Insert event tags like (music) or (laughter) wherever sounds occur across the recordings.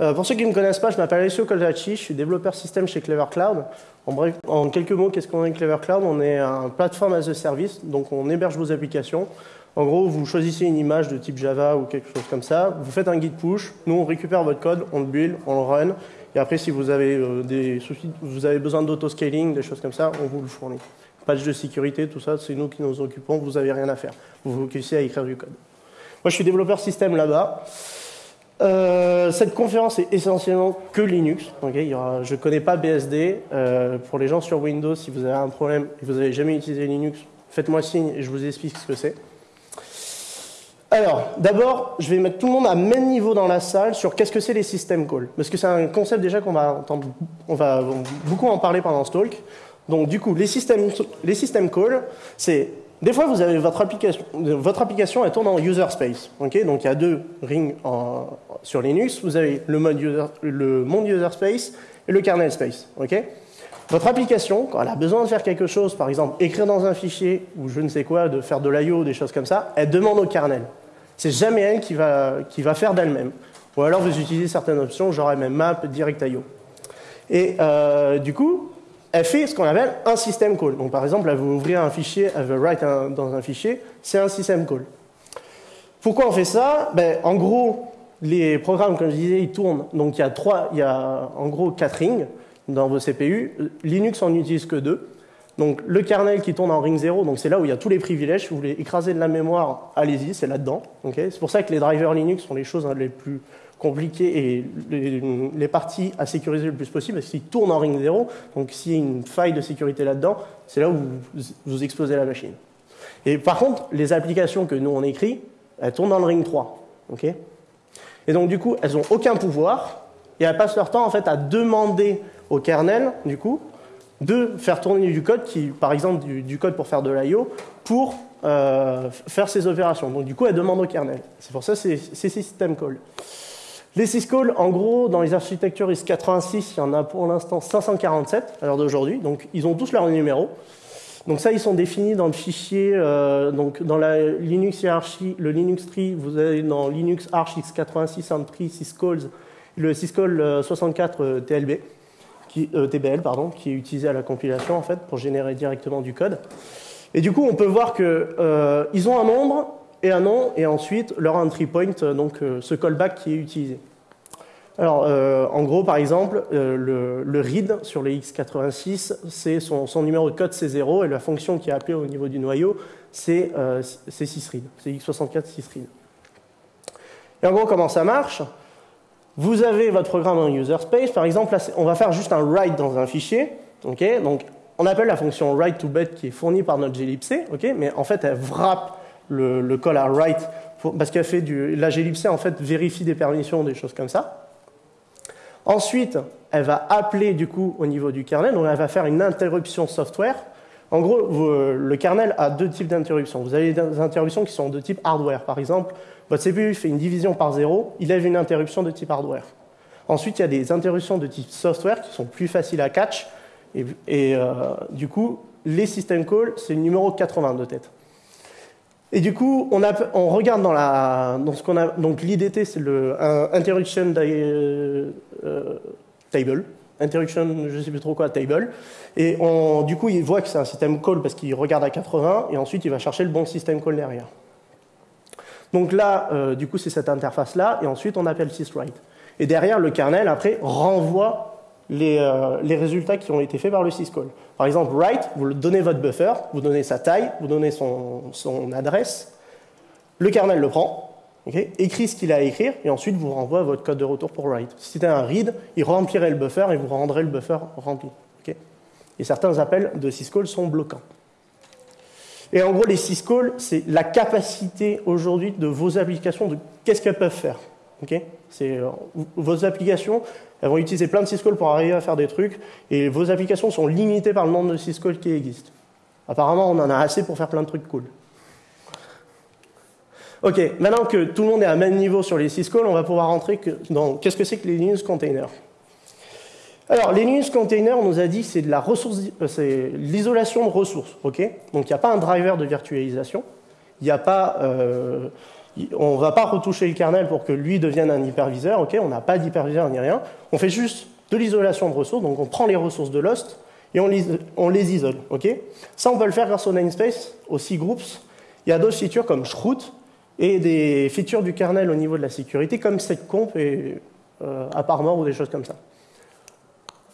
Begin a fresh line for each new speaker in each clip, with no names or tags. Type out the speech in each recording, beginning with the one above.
Euh, pour ceux qui ne me connaissent pas, je m'appelle Alessio Colacci, je suis développeur système chez Clever Cloud. En bref, en quelques mots, qu'est-ce qu'on est Clever Cloud? On est un plateforme as a service, donc on héberge vos applications. En gros, vous choisissez une image de type Java ou quelque chose comme ça, vous faites un git push, nous on récupère votre code, on le build, on le run, et après si vous avez euh, des soucis, vous avez besoin d'auto-scaling, des choses comme ça, on vous le fournit. Patch de sécurité, tout ça, c'est nous qui nous occupons, vous n'avez rien à faire. Vous vous occupez à écrire du code. Moi je suis développeur système là-bas. Euh, cette conférence est essentiellement que Linux. Okay je ne connais pas BSD. Euh, pour les gens sur Windows, si vous avez un problème et vous n'avez jamais utilisé Linux, faites-moi signe et je vous explique ce que c'est. Alors, d'abord, je vais mettre tout le monde à même niveau dans la salle sur qu'est-ce que c'est les system calls. Parce que c'est un concept déjà qu'on va entendre, on va beaucoup en parler pendant ce talk. Donc, du coup, les system, les system calls, c'est des fois, vous avez votre application, votre application elle tourne en user space. donc il y a deux rings sur Linux. Vous avez le, mode user, le monde user space et le kernel space. votre application, quand elle a besoin de faire quelque chose, par exemple écrire dans un fichier ou je ne sais quoi, de faire de l'IO, des choses comme ça, elle demande au kernel. C'est jamais elle qui va, qui va faire d'elle-même. Ou alors vous utilisez certaines options, genre mmap, direct.io. Et euh, du coup, elle fait ce qu'on appelle un system call. Donc par exemple, elle veut ouvrir un fichier, elle veut write dans un fichier, c'est un system call. Pourquoi on fait ça? Ben, En gros, les programmes, comme je disais, ils tournent. Donc il y a, trois, il y a en gros quatre rings dans vos CPU. Linux en utilise que deux. Donc le kernel qui tourne en ring 0, donc c'est là où il y a tous les privilèges. Si vous voulez écraser de la mémoire, allez-y, c'est là-dedans. c'est pour ça que les drivers Linux sont les choses les plus compliquées et les, parties à sécuriser le plus possible, parce qu'ils tournent en ring 0. Donc s'il y a une faille de sécurité là-dedans, c'est là où vous, explosez la machine. Et par contre, les applications que nous on écrit, elles tournent dans le ring 3. Et donc du coup, elles n'ont aucun pouvoir et elles passent leur temps en fait à demander au kernel, du coup, de faire tourner du code, qui, par exemple du, code pour faire de l'IO, pour euh, faire ces opérations. Donc du coup, elle demande au kernel. C'est pour ça c'est system call. Les syscalls, en gros, dans les architectures IS86, il y en a pour l'instant 547 à l'heure d'aujourd'hui. Donc ils ont tous leur numéro. Donc ça, ils sont définis dans le fichier, euh, donc dans la Linux hiérarchie, le Linux tree, vous avez dans Linux Arch x86 un tree syscalls, le syscall 64 TLB. TBL, pardon, qui est utilisé à la compilation en fait pour générer directement du code. Et du coup, on peut voir qu'ils euh, ont un nombre et un nom, et ensuite leur entry point, donc euh, ce callback qui est utilisé. Alors, euh, en gros, par exemple, le, read sur les x86, c'est son, numéro de code, c'est 0, et la fonction qui est appelée au niveau du noyau, c'est 6read, c'est x64 6read. Et en gros, comment ça marche? Vous avez votre programme en user space, par exemple, on va faire juste un write dans un fichier. donc, on appelle la fonction write to bed qui est fournie par notre glibc, mais en fait, elle wrap le, call à write parce qu'elle fait du. La glibc en fait vérifie des permissions, des choses comme ça. Ensuite, elle va appeler du coup au niveau du kernel, donc elle va faire une interruption software. En gros, le kernel a deux types d'interruptions. Vous avez des interruptions qui sont de type hardware. Par exemple, votre CPU fait une division par zéro, il lève une interruption de type hardware. Ensuite, il y a des interruptions de type software qui sont plus faciles à catch. Et, euh, du coup, les system calls, c'est le numéro 80 de tête. Et du coup, on, regarde dans, la, dans ce qu'on a. Donc, l'IDT, c'est le interruption euh, table. Interruption, je ne sais plus trop quoi, table. Et du coup, il voit que c'est un system call parce qu'il regarde à 80 et ensuite il va chercher le bon system call derrière. Donc là, euh, du coup, c'est cette interface-là, et ensuite on appelle syswrite. Et derrière, le kernel, après, renvoie les, euh, les, résultats qui ont été faits par le syscall. Par exemple, write, vous donnez votre buffer, vous donnez sa taille, vous donnez son, adresse, le kernel le prend, écrit ce qu'il a à écrire, et ensuite vous renvoie votre code de retour pour write. Si c'était un read, il remplirait le buffer et vous rendrez le buffer rempli. et certains appels de syscall sont bloquants. Et en gros, les syscalls, c'est la capacité aujourd'hui de vos applications de qu'est-ce qu'elles peuvent faire. euh, vos applications, elles vont utiliser plein de syscalls pour arriver à faire des trucs, et vos applications sont limitées par le nombre de syscalls qui existent. Apparemment, on en a assez pour faire plein de trucs cool. Ok, maintenant que tout le monde est à même niveau sur les syscalls, on va pouvoir rentrer dans qu'est-ce que c'est que les Linux containers? Alors, les Linux containers, on nous a dit c'est de euh, c'est l'isolation de ressources, ok? Donc, il n'y a pas un driver de virtualisation, il n'y a pas, euh, on ne va pas retoucher le kernel pour que lui devienne un hyperviseur, on n'a pas d'hyperviseur ni rien. On fait juste de l'isolation de ressources, donc on prend les ressources de Lost et on les, on les isole. ok Ça, on peut le faire grâce au namespace, aux groups. Il y a d'autres features comme shroot et des features du kernel au niveau de la sécurité comme setcomp et euh, à ou des choses comme ça.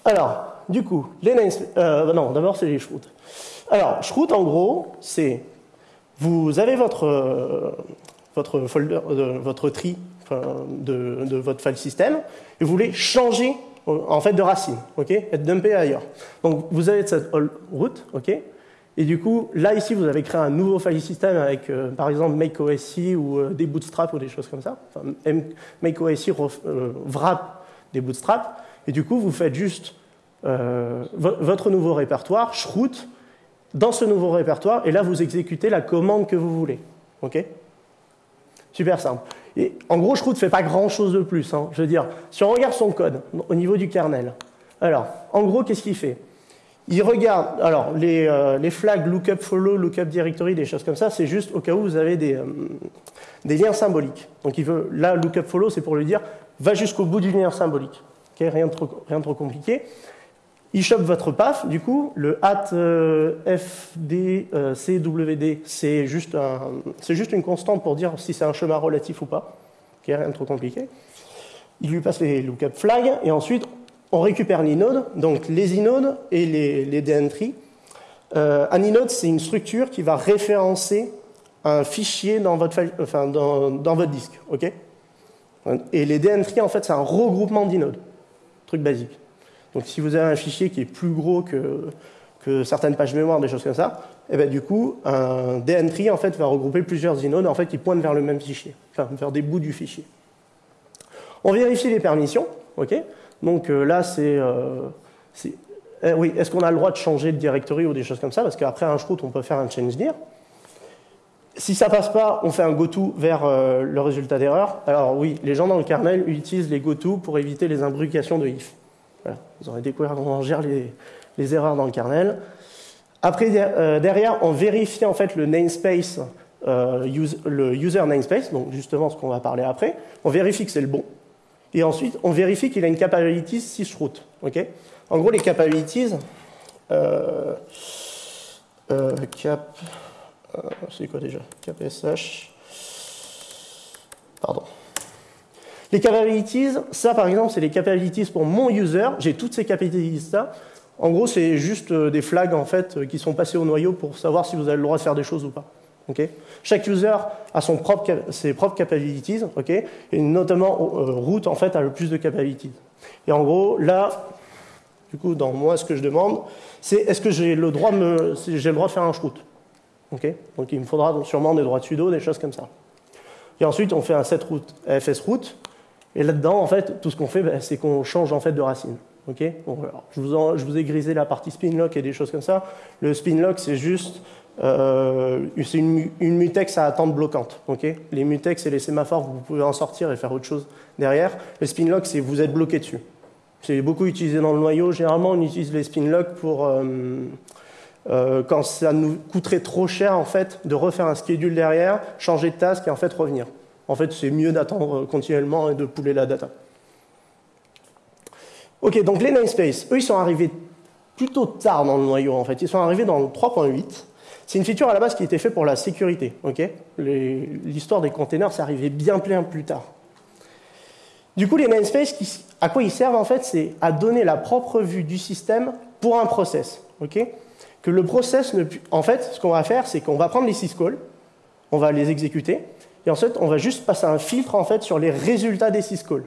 Alors, du coup, les namespace, euh, non, d'abord c'est les shroot. Alors, shroot en gros, c'est vous avez votre, euh, votre folder, euh, tri de, votre file system et vous voulez changer en fait de racine, ok, être dumpé ailleurs. Donc vous avez cette root, ok, et du coup là ici vous avez créé un nouveau file system avec euh, par exemple makeOSI ou des bootstraps ou des choses comme ça. Enfin, makeOSI wrap des bootstraps et du coup vous faites juste votre nouveau répertoire, shroot, dans ce nouveau répertoire, et là, vous exécutez la commande que vous voulez. OK Super simple. En gros, Shroud ne fait pas grand-chose de plus. Hein. Je veux dire, si on regarde son code au niveau du kernel, alors, en gros, qu'est-ce qu'il fait? Il regarde, alors, les, euh, les, flags lookup follow, lookup directory, des choses comme ça, c'est juste au cas où vous avez des, euh, des liens symboliques. Donc, il veut, là, lookup follow, c'est pour lui dire, va jusqu'au bout du lien symbolique. OK rien, de trop, rien de trop compliqué. Il chope votre PAF, du coup, le hat euh, FDCWD, c'est juste, juste, une constante pour dire si c'est un chemin relatif ou pas, qui rien de trop compliqué. Il lui passe les lookup flags, et ensuite, on récupère l'inode, donc les inodes et les, les DN3. Euh, un inode, c'est une structure qui va référencer un fichier dans votre, enfin, dans, dans votre disque. ok? Et les DN3, en fait, c'est un regroupement d'inodes. Truc basique. Donc si vous avez un fichier qui est plus gros que, certaines pages mémoire, des choses comme ça, et eh bien du coup, un DN3 en fait, va regrouper plusieurs inodes en fait, qui pointent vers le même fichier, enfin vers des bouts du fichier. On vérifie les permissions, ok? Donc euh, là, c'est... Euh, eh oui, est-ce qu'on a le droit de changer de directory ou des choses comme ça? Parce qu'après un shroot, on peut faire un change dir. Si ça passe pas, on fait un goto vers euh, le résultat d'erreur. Alors oui, les gens dans le kernel utilisent les goto pour éviter les imbrucations de if. Vous aurez découvert comment on gère les, erreurs dans le kernel. Après, euh, derrière, on vérifie en fait le namespace, euh, le user namespace, donc justement ce qu'on va parler après. On vérifie que c'est le bon. Et ensuite, on vérifie qu'il a une capabilities sysroot. Okay en gros, les capabilities, euh, cap, c'est quoi déjà? Cap SH, pardon. Les capabilities, ça par exemple, c'est les capabilities pour mon user. J'ai toutes ces capabilities-là. En gros, c'est juste euh, des flags en fait euh, qui sont passés au noyau pour savoir si vous avez le droit de faire des choses ou pas. Chaque user a ses propres capabilities, et notamment euh, root en fait a le plus de capabilities. Et en gros, là, du coup, dans moi, ce que je demande, c'est est-ce que j'ai le droit de faire un root Donc il me faudra sûrement des droits de sudo, des choses comme ça. Et ensuite, on fait un set root, fs root, et là-dedans, en fait, tout ce qu'on fait, ben, c'est qu'on change en fait de racine. Ok? Je, vous ai grisé la partie spin lock et des choses comme ça. Le spin lock, c'est juste euh, c'est une, mutex à attente bloquante. Ok? Les mutex et les sémaphores, vous pouvez en sortir et faire autre chose derrière. Le spin lock, c'est vous êtes bloqué dessus. C'est beaucoup utilisé dans le noyau. Généralement, on utilise les spin lock pour euh, euh, quand ça nous coûterait trop cher en fait de refaire un schedule derrière, changer de task et en fait revenir. En fait, c'est mieux d'attendre continuellement et de pouler la data. Ok, donc les namespaces, eux, ils sont arrivés plutôt tard dans le noyau, en fait. Ils sont arrivés dans le 3.8. C'est une feature à la base qui était faite pour la sécurité. ok? L'histoire des containers, c'est arrivé bien plein plus tard. Du coup, les namespaces, à quoi ils servent, en fait, c'est à donner la propre vue du système pour un process. ok? Que le process ne... En fait, ce qu'on va faire, c'est qu'on va prendre les syscalls, on va les exécuter, et ensuite, on va juste passer un filtre en fait sur les résultats des syscalls.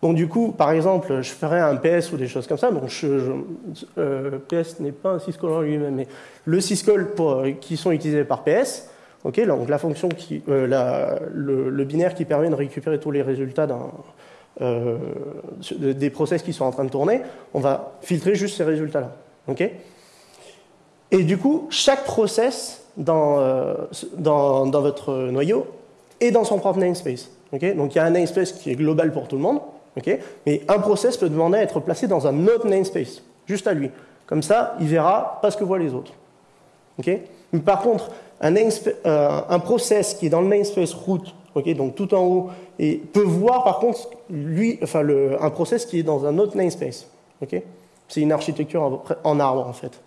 Donc du coup, par exemple, je ferais un PS ou des choses comme ça. Donc euh, PS n'est pas un syscall en lui-même, mais le syscall euh, qui sont utilisés par PS, ok, donc la fonction qui, euh, le, binaire qui permet de récupérer tous les résultats des process qui sont en train de tourner, on va filtrer juste ces résultats-là, ok. Et du coup, chaque process euh, dans, votre noyau et dans son propre namespace. Donc il y a un namespace qui est global pour tout le monde, mais un process peut demander à être placé dans un autre namespace, juste à lui. Comme ça, il verra pas ce que voient les autres. Mais par contre, un, euh, un process qui est dans le namespace root, donc tout en haut, peut voir par contre un process qui est dans un autre namespace. C'est une architecture en arbre en fait.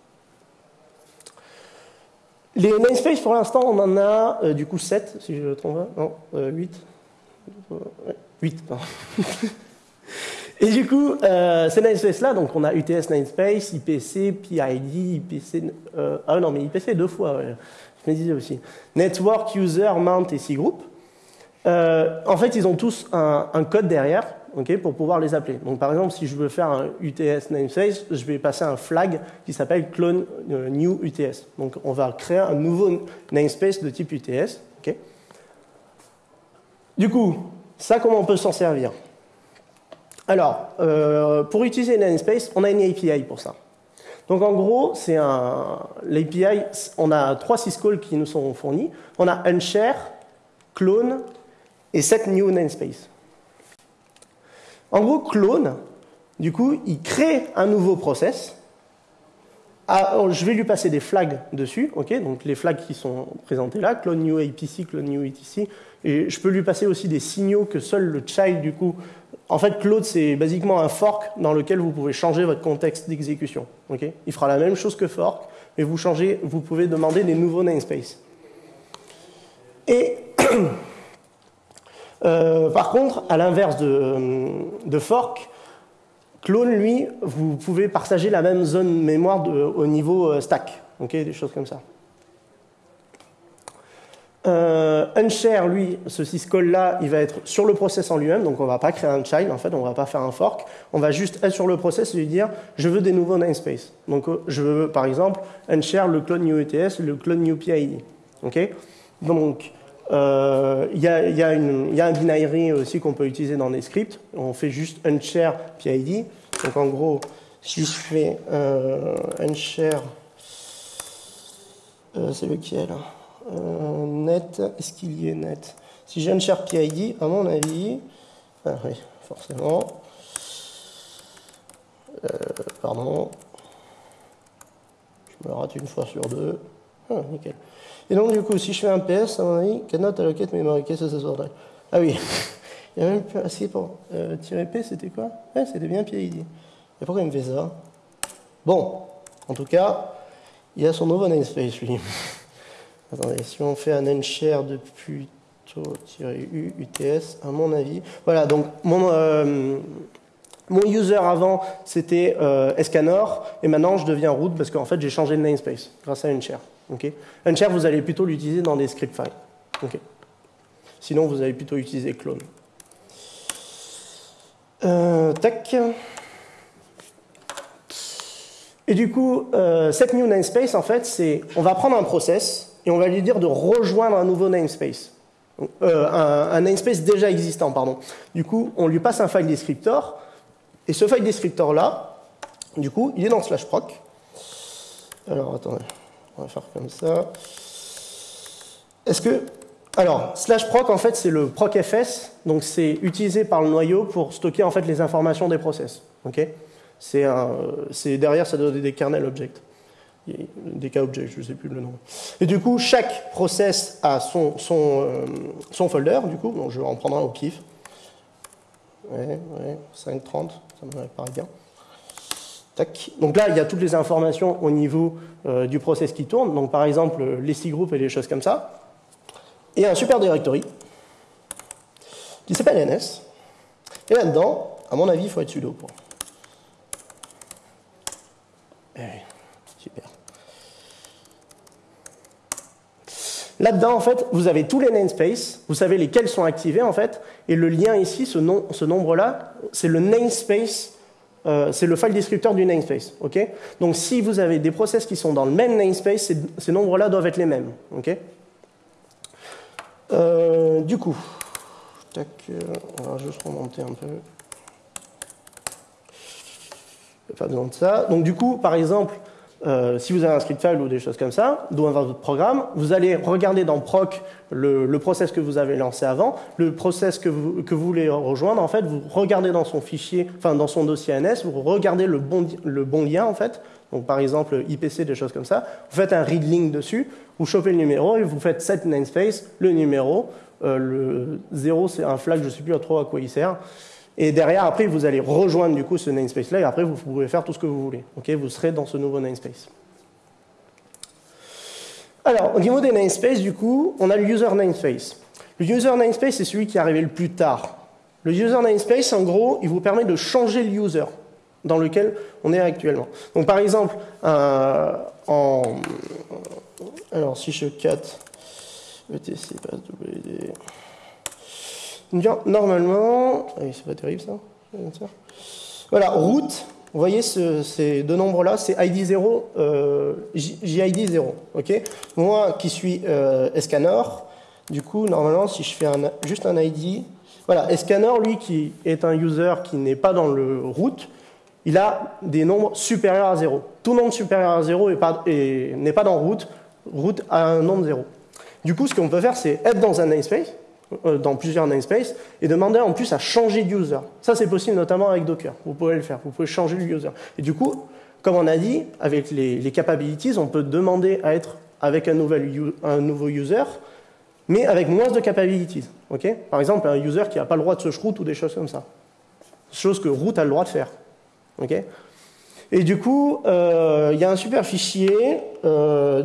Les namespaces, pour l'instant, on en a euh, du coup 7, si je ne me trompe pas. Non, 8. 8, pardon. (laughs) Et du coup, euh, ces namespaces-là, donc on a UTS namespace, IPC, PID, IPC. Euh, ah non, mais IPC deux fois, je me disais aussi. Network, User, Mount et Cgroup. Euh, en fait, ils ont tous un, un code derrière okay, pour pouvoir les appeler. Donc, par exemple, si je veux faire un UTS namespace, je vais passer un flag qui s'appelle clone euh, new UTS. Donc, on va créer un nouveau namespace de type UTS. Okay. Du coup, ça, comment on peut s'en servir? Alors, euh, pour utiliser namespace, on a une API pour ça. Donc en gros, c'est un l'API, on a trois syscalls qui nous sont fournis. On a unshare, clone et set new namespace. En gros, clone, du coup, il crée un nouveau process. Ah, oh, je vais lui passer des flags dessus, ok donc les flags qui sont présentés là, clone new APC, clone new etc. Et je peux lui passer aussi des signaux que seul le child, du coup. En fait, Claude, c'est basiquement un fork dans lequel vous pouvez changer votre contexte d'exécution. ok il fera la même chose que fork, mais vous, changez, vous pouvez demander des nouveaux namespaces. Et (clears throat) Euh, par contre, à l'inverse de, fork, clone, lui, vous pouvez partager la même zone mémoire au niveau euh, stack, des choses comme ça. Euh, unshare, lui, ce syscall-là, il va être sur le process en lui-même, donc on ne va pas créer un child, en fait, on ne va pas faire un fork, on va juste être sur le process et lui dire je veux des nouveaux namespaces. Donc je veux, par exemple, unshare le clone new ETS, le clone new PID. donc euh, il y, a un binary aussi qu'on peut utiliser dans les scripts. On fait juste unshare PID. Donc en gros, si je fais euh, unshare, euh, c'est lequel euh, Net, est-ce qu'il y est net? Si j'ai unshare PID, à mon avis, ah oui, forcément. pardon. Je me rate une fois sur deux. Ah, nickel. Et donc, du coup, si je fais un PS, à mon avis, cannot allocate memory, ça sort Ah oui, (laughs) il y a même plus assez pour euh, tirer P, c'était quoi? Ouais, c'était bien PID. Et pourquoi il me fait ça? Bon, en tout cas, il a son nouveau namespace, lui. (laughs) Attendez, si on fait un unshare de plutôt-u UTS, à mon avis. Voilà, donc mon, euh, mon user avant, c'était euh, Escanor, et maintenant je deviens root parce qu'en fait j'ai changé de namespace grâce à unshare. Okay. Unshare, vous allez plutôt l'utiliser dans des script files. Sinon, vous allez plutôt utiliser clone. Euh. Et du coup, euh, cette new namespace, en fait, c'est on va prendre un process et on va lui dire de rejoindre un nouveau namespace. Euh, un, un, namespace déjà existant, pardon. Du coup, on lui passe un file descriptor, et ce file descriptor-là, du coup, il est dans slash proc. Alors, attendez. On va faire comme ça. Est-ce que. Alors, slash proc, en fait, c'est le procfs, donc c'est utilisé par le noyau pour stocker en fait les informations des process. C'est derrière, ça donne des kernel objects. Des k objects, je ne sais plus le nom. Et du coup, chaque process a son, son, euh, son folder, du coup, je vais en prendre un au pif. Ouais, ouais, 5.30, ça me paraît bien. Donc là, il y a toutes les informations au niveau euh, du process qui tourne. Donc par exemple, les six groupes et les choses comme ça. Et un super directory qui s'appelle NS. Et là-dedans, à mon avis, il faut être sudo pour. Eh super. Là-dedans, en fait, vous avez tous les namespaces, vous savez lesquels sont activés, en fait, et le lien ici, ce, ce nombre-là, c'est le namespace euh, c'est le file descripteur du namespace. Donc si vous avez des process qui sont dans le même namespace, ces, nombres-là doivent être les mêmes. Euh, du coup, tac, euh, on va juste remonter un peu. Pas besoin de ça. Donc du coup, par exemple, euh, si vous avez un script file ou des choses comme ça, dans votre programme, vous allez regarder dans proc le, le, process que vous avez lancé avant, le process que vous, que vous voulez rejoindre, en fait, vous regardez dans son fichier, enfin dans son dossier ANS, vous regardez le bon, le bon lien, en fait, donc par exemple IPC, des choses comme ça, vous faites un read link dessus, vous chopez le numéro et vous faites set namespace, le numéro, euh, le 0 c'est un flag, je ne sais plus trop à quoi il sert, et derrière, après, vous allez rejoindre du coup ce namespace-là, et après, vous pouvez faire tout ce que vous voulez. Vous serez dans ce nouveau namespace. Alors, au niveau des namespaces, du coup, on a le user namespace. Le user namespace, c'est celui qui est arrivé le plus tard. Le user namespace, en gros, il vous permet de changer le user dans lequel on est actuellement. Donc, par exemple, euh, en... alors si je cat etc passe WD normalement, ah c'est pas terrible ça. Voilà, route, vous voyez ces deux nombres-là, c'est ID 0, euh, JID 0. ok? Moi qui suis euh, Escanor, du coup, normalement, si je fais juste un ID, voilà, Escanor, lui, qui est un user qui n'est pas dans le route, il a des nombres supérieurs à 0. Tout nombre supérieur à 0 n'est pas, dans route, route a un nombre 0. Du coup, ce qu'on peut faire, c'est être dans un namespace, dans plusieurs namespaces et demander en plus à changer de user. Ça, c'est possible notamment avec Docker. Vous pouvez le faire. Vous pouvez changer le user. Et du coup, comme on a dit, avec les, capabilities, on peut demander à être avec un, nouvel, un nouveau user, mais avec moins de capabilities. ok? Par exemple, un user qui n'a pas le droit de se root ou des choses comme ça. Chose que root a le droit de faire. ok? Et du coup, euh, il y a un super fichier euh,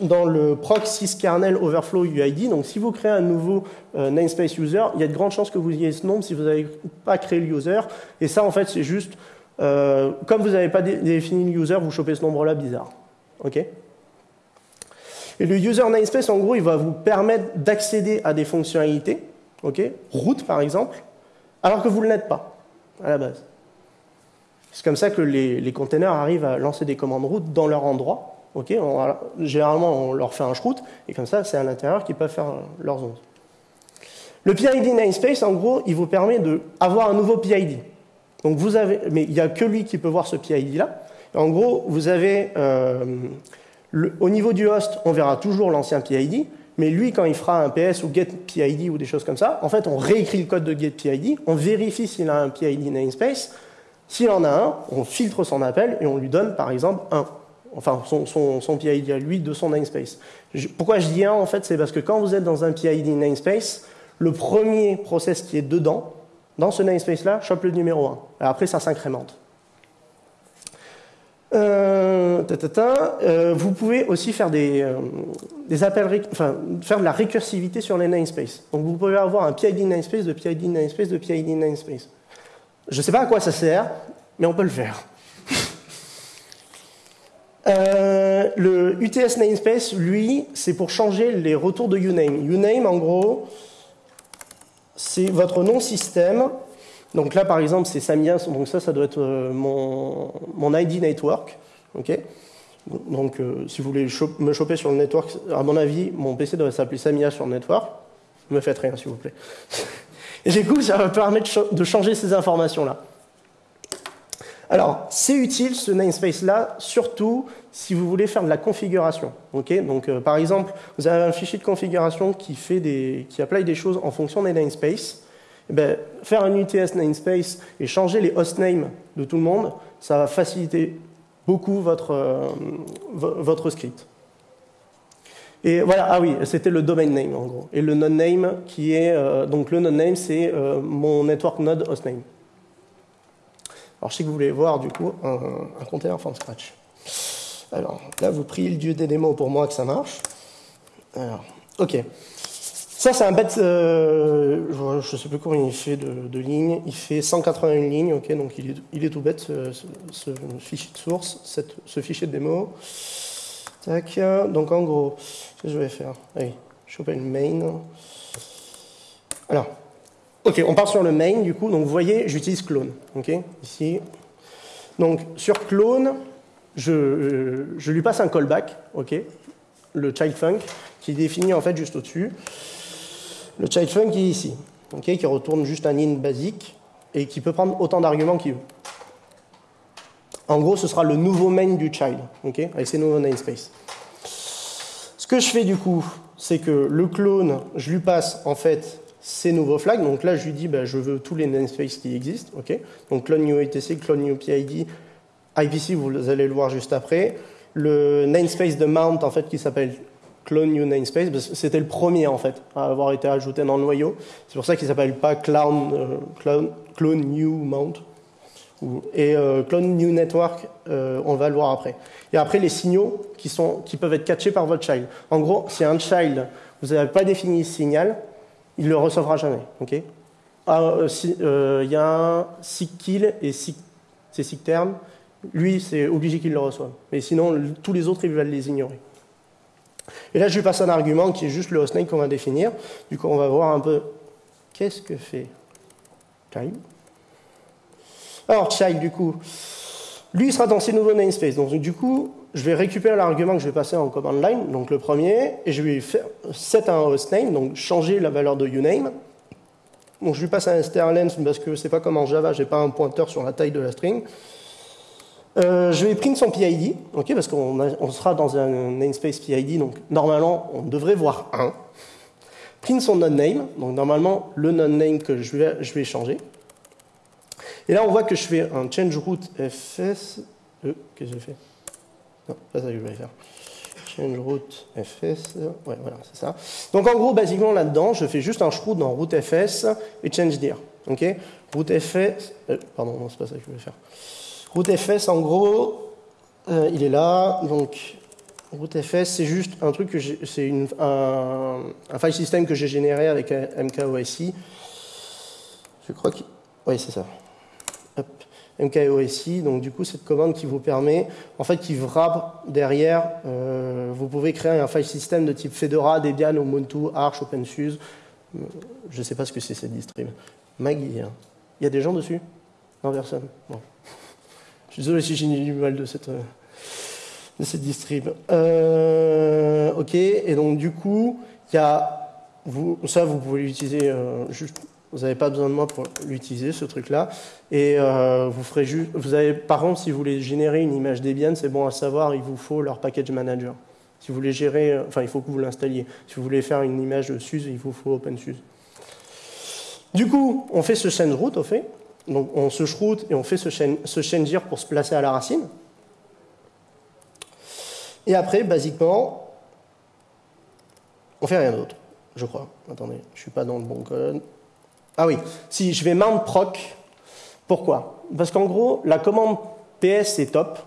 dans le proxy kernel overflow UID. Donc, si vous créez un nouveau euh, namespace user, il y a de grandes chances que vous ayez ce nombre si vous n'avez pas créé le user. Et ça, en fait, c'est juste, euh, comme vous n'avez pas défini le user, vous chopez ce nombre-là bizarre. OK? Et le user namespace, en gros, il va vous permettre d'accéder à des fonctionnalités, OK? Route par exemple, alors que vous ne l'êtes pas, à la base. C'est comme ça que les, les containers arrivent à lancer des commandes route dans leur endroit généralement, on leur fait un shroot, et comme ça, c'est à l'intérieur qu'ils peuvent faire leurs ondes. Le PID namespace, en gros, il vous permet d'avoir un nouveau PID. Donc vous avez, mais il n'y a que lui qui peut voir ce PID-là. En gros, vous avez, euh, au niveau du host, on verra toujours l'ancien PID, mais lui, quand il fera un PS ou get PID ou des choses comme ça, en fait, on réécrit le code de get PID, on vérifie s'il a un PID namespace. S'il en a un, on filtre son appel et on lui donne, par exemple, un enfin son, PID à lui de son namespace. pourquoi je dis un en fait C'est parce que quand vous êtes dans un PID namespace, le premier process qui est dedans, dans ce namespace-là, chope le numéro 1. Et après, ça s'incrémente. Euh, euh, vous pouvez aussi faire des, euh, appels, faire de la récursivité sur les namespaces. Donc vous pouvez avoir un PID namespace de PID namespace de PID namespace. Je ne sais pas à quoi ça sert, mais on peut le faire. Euh, le UTS namespace, lui, c'est pour changer les retours de uname. Uname, en gros, c'est votre nom système. Donc là, par exemple, c'est Samia, donc ça, ça doit être euh, mon, mon ID network. ok donc, euh, si vous voulez me choper sur le network, à mon avis, mon PC doit s'appeler Samia sur le network. Ne me faites rien, s'il vous plaît. (laughs) Et du coup, ça va permettre de changer ces informations-là. Alors, c'est utile ce namespace-là, surtout si vous voulez faire de la configuration. Donc, euh, par exemple, vous avez un fichier de configuration qui, fait des, qui applique des choses en fonction des namespaces. Eh ben, faire un UTS namespace et changer les hostnames de tout le monde, ça va faciliter beaucoup votre, euh, votre script. Et voilà, ah oui, c'était le domain name en gros. Et le node name qui est, euh, donc le node name, c'est mon network node hostname. Alors, je sais que vous voulez voir, du coup, un, un container from scratch. Alors, là, vous priez le dieu des démos pour moi que ça marche. Alors, ok. Ça, c'est un bête, euh, je ne sais plus combien il fait de, lignes. Il fait 181 lignes, ok, donc il est, il est tout bête, ce, fichier de source, ce fichier de démo. Tac, donc en gros, ce que je vais faire, allez, choper le main. Alors, Ok, on part sur le main du coup. Donc vous voyez, j'utilise clone. Ok, ici. Donc sur clone, je, je, lui passe un callback. Le child func qui est défini en fait juste au-dessus. Le child func est ici. Ok, qui retourne juste un in basique et qui peut prendre autant d'arguments qu'il veut. En gros, ce sera le nouveau main du child, ok, avec ses nouveaux namespaces. Ce que je fais du coup, c'est que le clone, je lui passe en fait ces nouveaux flags. Donc là, je lui dis, bah, je veux tous les namespaces qui existent. ok Donc clone new etc, clone new PID, IPC, vous allez le voir juste après. Le namespace de mount, en fait, qui s'appelle clone new namespace, c'était le premier en fait à avoir été ajouté dans le noyau. C'est pour ça qu'il s'appelle pas clown, euh, clone, clone, new mount. Et euh, clone new network, euh, on va le voir après. Et après les signaux qui, sont, qui peuvent être catchés par votre child. En gros, si un child, vous n'avez pas défini ce signal, il ne le recevra jamais. ah, il y a un seek kill et seek, c'est seek term. Lui, c'est obligé qu'il le reçoive. Mais sinon, tous les autres, ils veulent les ignorer. Et là, je lui passe un argument qui est juste le hostname qu'on va définir. Du coup, on va voir un peu qu'est-ce que fait child. Alors, child, du coup, lui, il sera dans ses nouveaux namespaces. Donc, du coup, je vais récupérer l'argument que je vais passer en command line, donc le premier, et je vais faire set un hostname, donc changer la valeur de uname. Donc, je lui passe un strlength parce que c'est pas comme en Java, j'ai pas un pointeur sur la taille de la string. Euh, je vais print son PID, ok, parce qu'on sera dans un namespace PID, donc normalement on devrait voir 1. Print son non-name, donc normalement le non-name que je vais, je vais changer. Et là on voit que je fais un change root fs. Euh, Qu'est-ce que j'ai fait Non, pas ça que je vais faire. Change root fs. Ouais, voilà, c'est ça. Donc en gros, basiquement là-dedans, je fais juste un root dans root fs et change dir. Ok? Root fs. Euh, pardon, non, c'est pas ça que je vais faire. RootFS, en gros, euh, il est là. Donc, RootFS, c'est juste un truc que c'est un, un, file system que j'ai généré avec MKOSI. Je crois que. Oui, c'est ça. Hop. MKOSI, donc du coup, cette commande qui vous permet, en fait, qui wrap derrière, euh, vous pouvez créer un file system de type Fedora, Debian, Ubuntu, Arch, OpenSUSE. Euh, je ne sais pas ce que c'est cette distrib. Maggie, il y a des gens dessus? Non, personne. Bon. Je suis désolé si j'ai du mal de cette, de cette distrib. Euh, ok, et donc du coup, il y a, vous, ça vous pouvez l'utiliser euh, juste, vous n'avez pas besoin de moi pour l'utiliser ce truc-là. Et euh, vous ferez juste, vous avez, par contre, si vous voulez générer une image Debian, c'est bon à savoir, il vous faut leur package manager. Si vous voulez gérer, enfin, il faut que vous l'installiez. Si vous voulez faire une image de SUSE, il vous faut OpenSUSE. Du coup, on fait ce change route, au fait. Donc on se shroot et on fait ce, chain, ce pour se placer à la racine. Et après, basiquement, on fait rien d'autre, je crois. Attendez, je ne suis pas dans le bon code. Ah oui, si je vais mount proc, pourquoi? Parce qu'en gros, la commande ps est top,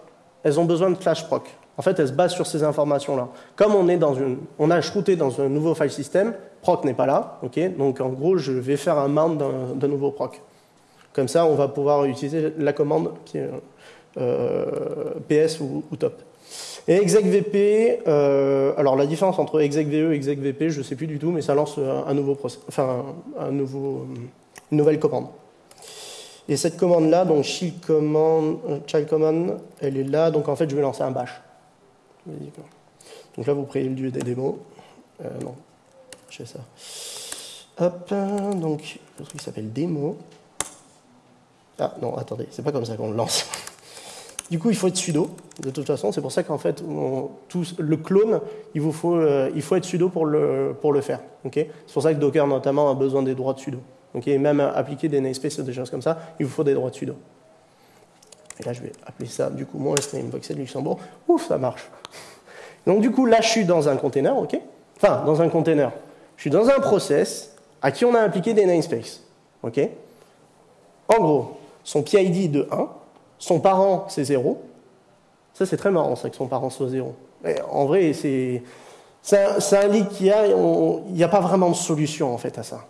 elles ont besoin de flash proc. En fait, elles se basent sur ces informations-là. Comme on, est dans une, on a shrouté dans un nouveau file system, proc n'est pas là, donc en gros, je vais faire un mount d'un nouveau proc. Comme ça, on va pouvoir utiliser la commande euh, PS ou, top. Et execvp, euh, alors la différence entre execve et execvp, je ne sais plus du tout, mais ça lance un nouveau enfin un nouveau, une nouvelle commande. Et cette commande-là, donc child command, euh, elle est là, donc en fait je vais lancer un bash. Donc là vous prenez le lieu des démos. Euh, non, je fais ça. Hop, donc le truc s'appelle démo. Ah non, attendez, c'est pas comme ça qu'on le lance. Du coup, il faut être sudo, de toute façon. C'est pour ça qu'en fait, le clone, il, vous faut, euh, il faut être sudo pour le, faire. c'est pour ça que Docker, notamment, a besoin des droits de sudo. Et même appliquer des namespaces et des choses comme ça, il vous faut des droits de sudo. Et là, je vais appeler ça, du coup, mon de Luxembourg. Ouf, ça marche. Donc, du coup, là, je suis dans un container, ok? Enfin, dans un container. Je suis dans un process à qui on a appliqué des namespaces. ok? En gros, son PID de 1, son parent c'est 0. Ça c'est très marrant ça que son parent soit 0. en vrai, c'est un, lit qui a, il n'y a pas vraiment de solution en fait à ça.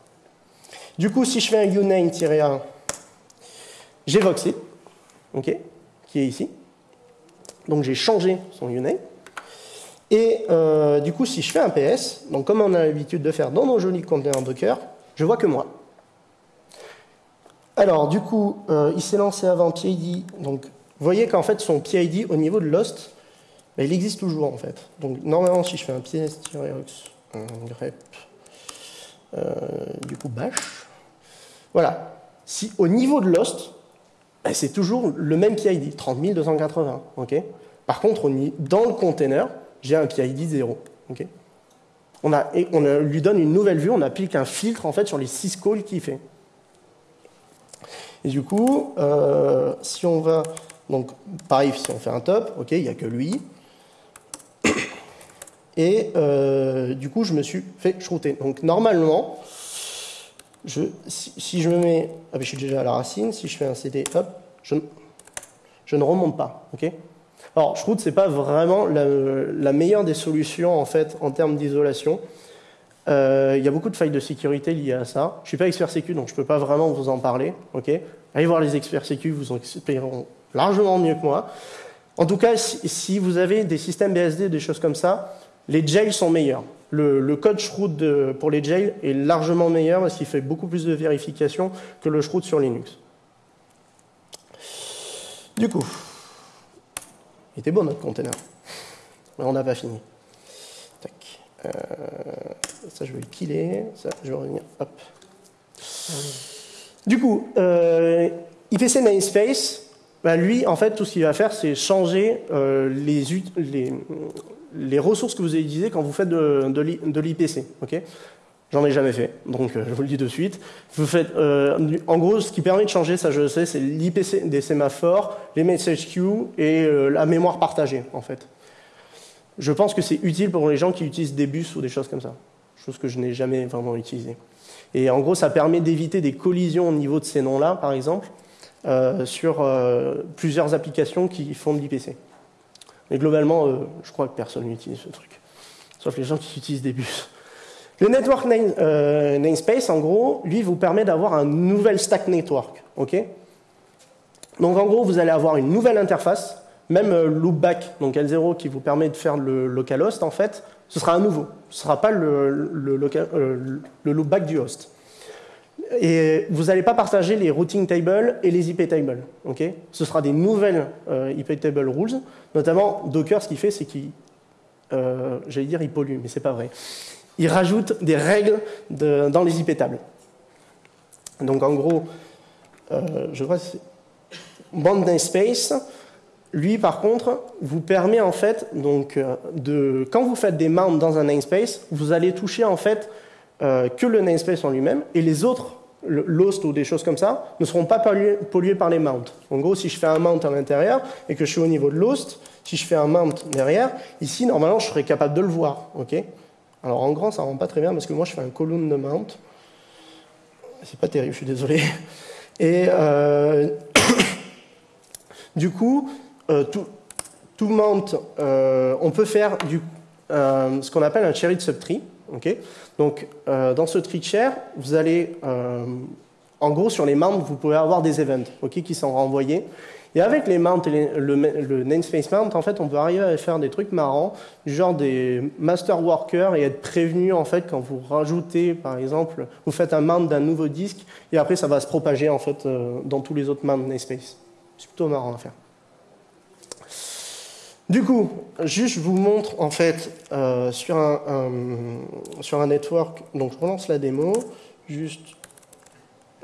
Du coup, si je fais un uname-1, j'ai voxé, ok, qui est ici. Donc j'ai changé son uname. Et euh, du coup, si je fais un PS, donc comme on a l'habitude de faire dans nos jolis containers Docker, je vois que moi. Alors, du coup, euh, il s'est lancé avant PID. Donc, vous voyez qu'en fait, son PID au niveau de Lost, bah, il existe toujours en fait. Donc, normalement, si je fais un ps-ox, un grep, euh, du coup, bash, voilà. Si au niveau de Lost, ben, c'est toujours le même PID, 30280. ok? Par contre, dans le container, j'ai un PID 0. ok? On, on lui donne une nouvelle vue, on applique un filtre en fait sur les 6 calls qu'il fait. Et du coup, euh, si on va, donc pareil, si on fait un top, ok, il n'y a que lui. Et euh, du coup, je me suis fait shrouter. Donc normalement, je, si, je me mets, ah ben, je suis déjà à la racine, si je fais un CD, hop, je, ne remonte pas, ok alors, Shroud, ce n'est pas vraiment la, meilleure des solutions en fait en termes d'isolation. Euh, il y a beaucoup de failles de sécurité liées à ça. Je ne suis pas expert sécu, donc je ne peux pas vraiment vous en parler. Allez voir les experts sécu, vous en expliqueront largement mieux que moi. En tout cas, si, vous avez des systèmes BSD, des choses comme ça, les jails sont meilleurs. Le, code Shroud pour les jails est largement meilleur parce qu'il fait beaucoup plus de vérification que le Shroud sur Linux. Du coup, il était bon notre container. Mais on n'a pas fini. Tac. Euh, ça, je vais le killer. Ça, je vais revenir. Hop. Du coup, euh, IPC Namespace, bah, lui, en fait, tout ce qu'il va faire, c'est changer euh, les, ressources que vous utilisées quand vous faites de, l'IPC. Ok? J'en ai jamais fait, donc euh, je vous le dis de suite. Vous faites, euh, en gros, ce qui permet de changer, ça je le sais, c'est l'IPC des sémaphores, les message queues et la mémoire partagée, en fait. Je pense que c'est utile pour les gens qui utilisent des bus ou des choses comme ça, chose que je n'ai jamais vraiment utilisée. Et en gros, ça permet d'éviter des collisions au niveau de ces noms-là, par exemple, sur plusieurs applications qui font de l'IPC. Mais globalement, je crois que personne n'utilise ce truc, sauf les gens qui utilisent des bus. Le network euh, namespace, en gros, lui, vous permet d'avoir un nouvel stack network. ok? Donc en gros, vous allez avoir une nouvelle interface, même euh, loopback, donc L0 qui vous permet de faire le localhost, en fait, ce sera un nouveau. Ce ne sera pas le, euh, le, loopback du host. Et vous n'allez pas partager les routing tables et les IP tables. ce sera des nouvelles IP table rules. Notamment, Docker, ce qu'il fait, c'est qu'il, j'allais dire, il pollue, mais c'est pas vrai il rajoute des règles dans les IP tables. Donc en gros, euh, je vois, Band Namespace, lui par contre, vous permet en fait, donc, euh, de, quand vous faites des mounts dans un namespace, vous allez toucher en fait euh, que le namespace en lui-même et les autres, l'host ou des choses comme ça, ne seront pas pollués, par les mounts. En gros, si je fais un mount à l'intérieur et que je suis au niveau de l'host, si je fais un mount derrière, ici, normalement, je serais capable de le voir. ok? Alors en grand, ça ne rend pas très bien parce que moi, je fais un column de mount. C'est pas terrible, je suis désolé. Et euh, (coughs) du coup, euh, tout, mount, euh, on peut faire du, ce qu'on appelle un cherry subtree. Donc, dans ce tree chair, vous allez, en gros, sur les mounts, vous pouvez avoir des events qui sont renvoyés. Et avec les mounts et le, namespace mount, en fait, on peut arriver à faire des trucs marrants, genre des master workers et être prévenu en fait quand vous rajoutez, par exemple, vous faites un mount d'un nouveau disque et après ça va se propager en fait euh, dans tous les autres mounts namespace. C'est plutôt marrant à faire. Du coup, juste je vous montre en fait euh, sur, un, sur un network, donc je relance la démo, juste,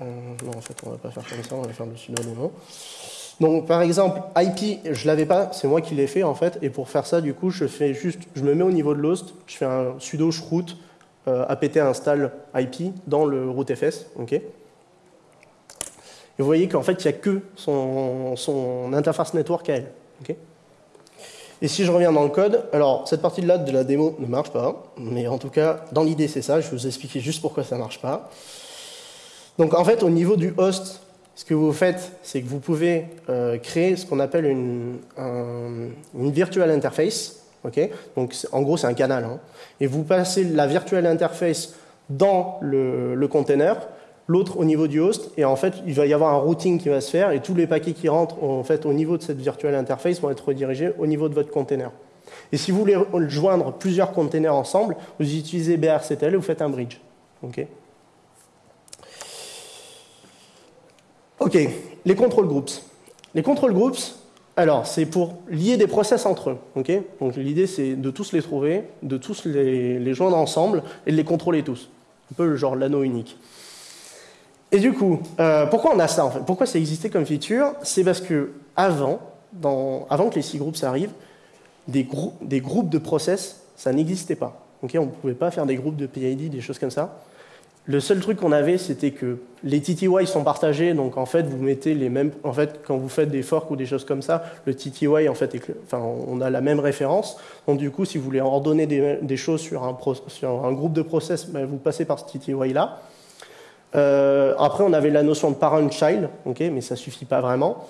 euh, non en fait on va pas faire comme ça, on va faire le sudo démo. Donc par exemple, IP, je l'avais pas, c'est moi qui l'ai fait en fait, et pour faire ça, du coup, je fais juste, je me mets au niveau de l'host, je fais un sudo chroot euh, apt install IP dans le rootfs, ok. Vous voyez qu'en fait, il n'y a que son, son, interface network à elle. Et si je reviens dans le code, alors cette partie-là de la démo ne marche pas, mais en tout cas, dans l'idée, c'est ça. Je vais vous expliquer juste pourquoi ça ne marche pas. Donc en fait, au niveau du host, ce que vous faites, c'est que vous pouvez euh, créer ce qu'on appelle une, une virtual interface. Donc, en gros, c'est un canal. Hein. et vous passez la virtual interface dans le, le container, l'autre au niveau du host, et en fait, il va y avoir un routing qui va se faire, et tous les paquets qui rentrent en fait, au niveau de cette virtual interface vont être redirigés au niveau de votre container. Et si vous voulez joindre plusieurs containers ensemble, vous utilisez BRCTL et vous faites un bridge. Okay Ok, les control groups. Les control groups, alors, c'est pour lier des process entre eux. ok Donc l'idée, c'est de tous les trouver, de tous les, joindre ensemble et de les contrôler tous. Un peu le genre l'anneau unique. Et du coup, euh, pourquoi on a ça en fait? Pourquoi ça existait comme feature? C'est parce que avant, avant que les six groupes arrivent, des, des groupes de process, ça n'existait pas. on ne pouvait pas faire des groupes de PID, des choses comme ça. Le seul truc qu'on avait, c'était que les TTY sont partagés, donc en fait, vous mettez les mêmes. En fait, quand vous faites des forks ou des choses comme ça, le TTY, en fait, enfin, on a la même référence. Donc du coup, si vous voulez ordonner des, choses sur un, sur un, groupe de process, ben, vous passez par ce TTY là. Euh, après, on avait la notion de parent-child, ok, mais ça suffit pas vraiment.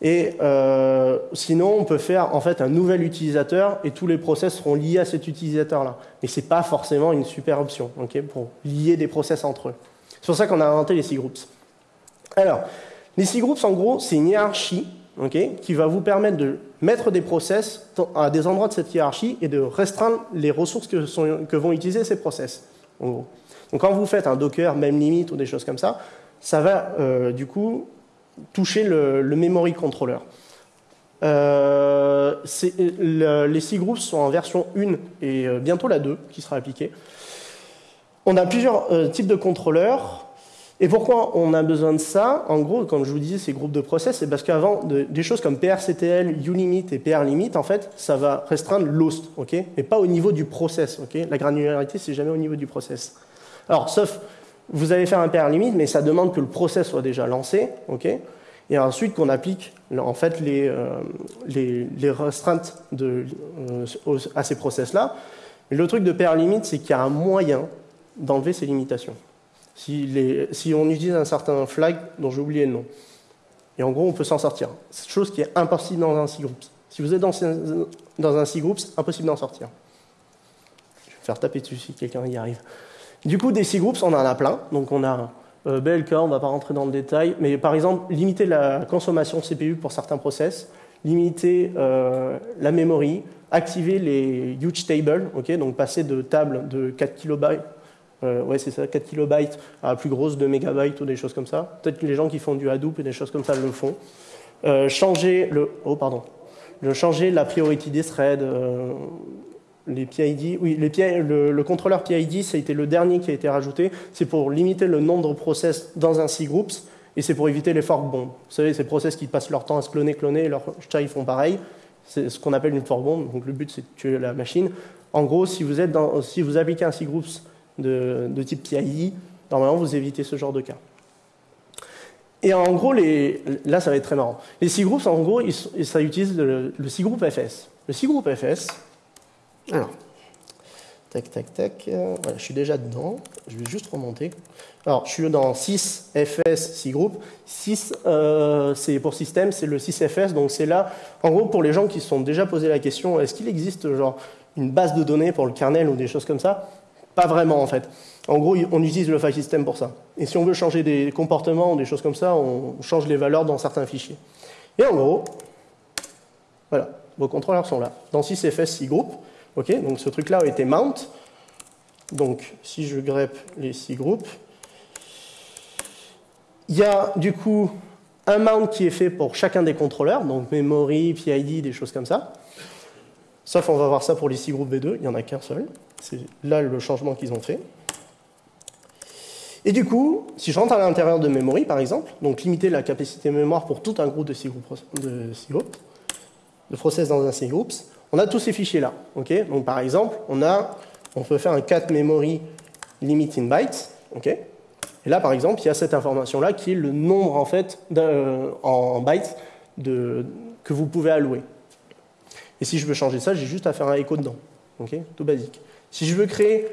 Et euh, sinon, on peut faire en fait un nouvel utilisateur et tous les process seront liés à cet utilisateur-là. Mais ce n'est pas forcément une super option ok, pour lier des process entre eux. C'est pour ça qu'on a inventé les C-groups. Alors, les C-groups, en gros, c'est une hiérarchie ok, qui va vous permettre de mettre des process à des endroits de cette hiérarchie et de restreindre les ressources que, vont utiliser ces process. Donc quand vous faites un Docker, même limite ou des choses comme ça, ça va euh, du coup toucher le, memory controller. Euh, les six groupes sont en version 1 et euh, bientôt la 2 qui sera appliquée. On a plusieurs types de contrôleurs. Et pourquoi on a besoin de ça? En gros, comme je vous disais, ces groupes de process, c'est parce qu'avant, des choses comme PRCTL, ULimit et PRLimit, en fait, ça va restreindre l'host, ok? Mais pas au niveau du process. ok? La granularité, c'est jamais au niveau du process. Alors, sauf vous allez faire un PR limite, mais ça demande que le process soit déjà lancé, ok? Et ensuite qu'on applique en fait les, euh, restreintes euh, à ces process-là. Le truc de PR limite, c'est qu'il y a un moyen d'enlever ces limitations. Si, on utilise un certain flag dont j'ai oublié le nom, et en gros, on peut s'en sortir. C'est chose qui est impossible dans un C-groups. Si vous êtes dans, un C-groups, impossible d'en sortir. Je vais faire taper dessus si quelqu'un y arrive. Du coup, des C-groups, on en a plein. Donc on a euh, BLK, on ne va pas rentrer dans le détail, mais par exemple, limiter la consommation CPU pour certains process, limiter euh, la memory, activer les huge tables, donc passer de table de 4 kilobytes, euh, ouais c'est ça, 4 kilobytes à plus grosse de mégabytes ou des choses comme ça. Peut-être que les gens qui font du Hadoop et des choses comme ça le font. changer le, oh pardon, changer la priority des threads, les PID, oui, le, contrôleur PID, ça a été le dernier qui a été rajouté. C'est pour limiter le nombre de process dans un C-groups et c'est pour éviter les fork bombs. Vous savez, ces process qui passent leur temps à se cloner, cloner, et leurs chats ils font pareil. C'est ce qu'on appelle une fork bomb. Donc le but c'est de tuer la machine. En gros, si vous, appliquez un C-groups de, type PID, normalement vous évitez ce genre de cas. Et en gros, là ça va être très marrant. Les C-groups, en gros, ça utilise le, le C-group FS. Le C-group FS, alors, tac, tac, tac. Euh, voilà, je suis déjà dedans. Je vais juste remonter. Alors, je suis dans 6 FS, 6 groupes. 6, euh, c'est pour système, c'est le 6 FS. Donc, c'est là, en gros, pour les gens qui se sont déjà posé la question, est-ce qu'il existe genre une base de données pour le kernel ou des choses comme ça? Pas vraiment, en fait. En gros, on utilise le file system pour ça. Et si on veut changer des comportements ou des choses comme ça, on change les valeurs dans certains fichiers. Et en gros, voilà, vos contrôleurs sont là. Dans 6 FS, 6 groupes, donc ce truc-là a été mount. Donc si je grep les six groupes, il y a du coup un mount qui est fait pour chacun des contrôleurs, donc memory, PID, des choses comme ça. Sauf on va voir ça pour les six groupes V2, il n'y en a qu'un seul. C'est là le changement qu'ils ont fait. Et du coup, si je rentre à l'intérieur de memory, par exemple, donc limiter la capacité mémoire pour tout un groupe de six groupes, de, six de process dans un six groups, on a tous ces fichiers-là. Donc, par exemple, on, peut faire un cat memory limit in bytes. Et là, par exemple, il y a cette information-là qui est le nombre en, fait, en bytes de, que vous pouvez allouer. Et si je veux changer ça, j'ai juste à faire un écho dedans. Tout basique. Si je veux créer,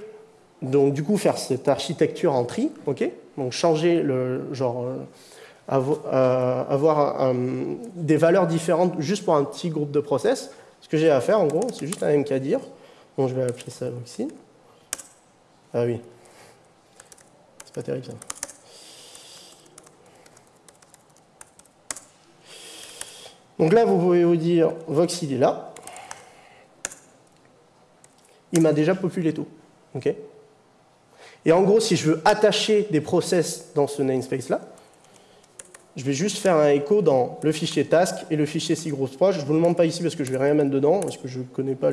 donc du coup, faire cette architecture en tri, donc changer le genre. Euh, euh, avoir des valeurs différentes juste pour un petit groupe de process, ce que j'ai à faire, en gros, c'est juste un dire. Bon, je vais appeler ça Voxin. Ah oui. C'est pas terrible ça. Donc là, vous pouvez vous dire, Vox, il est là. Il m'a déjà populé tout. ok Et en gros, si je veux attacher des process dans ce namespace-là, je vais juste faire un écho dans le fichier task et le fichier proche. Je ne vous le montre pas ici parce que je ne vais rien mettre dedans, parce que je connais pas,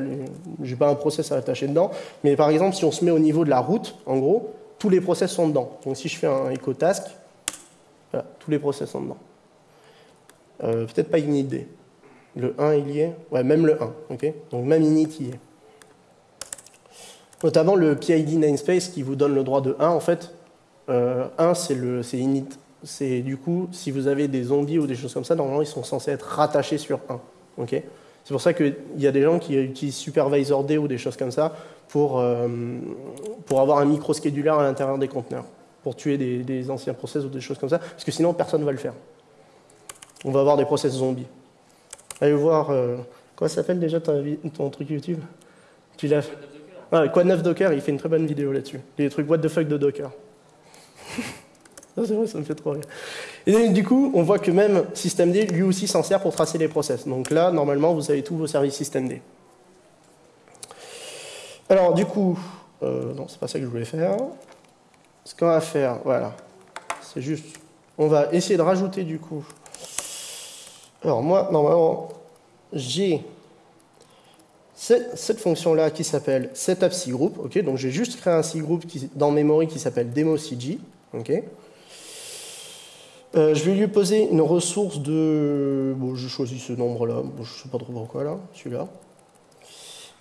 j'ai pas un process à attacher dedans. Mais par exemple, si on se met au niveau de la route, en gros, tous les process sont dedans. Donc si je fais un écho task, Voilà, tous les process sont dedans. Euh, peut-être pas init Le 1 il y est Ouais, même le 1. ok Donc même init y est. Notamment le PID namespace qui vous donne le droit de 1, en fait. 1, euh, c'est init. C'est du coup, si vous avez des zombies ou des choses comme ça, normalement, ils sont censés être rattachés sur 1. ok? C'est pour ça qu'il y a des gens qui utilisent Supervisor D ou des choses comme ça pour, euh, pour avoir un micro-schedulaire à l'intérieur des conteneurs, pour tuer des, anciens process ou des choses comme ça, parce que sinon personne ne va le faire. On va avoir des process zombies. Allez voir, euh, quoi s'appelle déjà ton, truc YouTube? Tu l'as ah, Quad 9 Docker, il fait une très bonne vidéo là-dessus. Les trucs what the fuck de Docker. (laughs) c'est vrai, ça me fait trop rire. Et du coup, on voit que même systemd, lui aussi, s'en sert pour tracer les process. Donc là, normalement, vous avez tous vos services systemd. Alors, du coup, euh, non, c'est pas ça que je voulais faire. Ce qu'on va faire, voilà, c'est juste, on va essayer de rajouter du coup. Alors moi, normalement, j'ai cette, fonction-là qui s'appelle setup cgroup. ok? Donc j'ai juste créé un cgroup dans memory qui s'appelle democg. ok? Euh, je vais lui poser une ressource de... Bon, je choisis ce nombre-là, je ne sais pas trop pourquoi là, celui-là.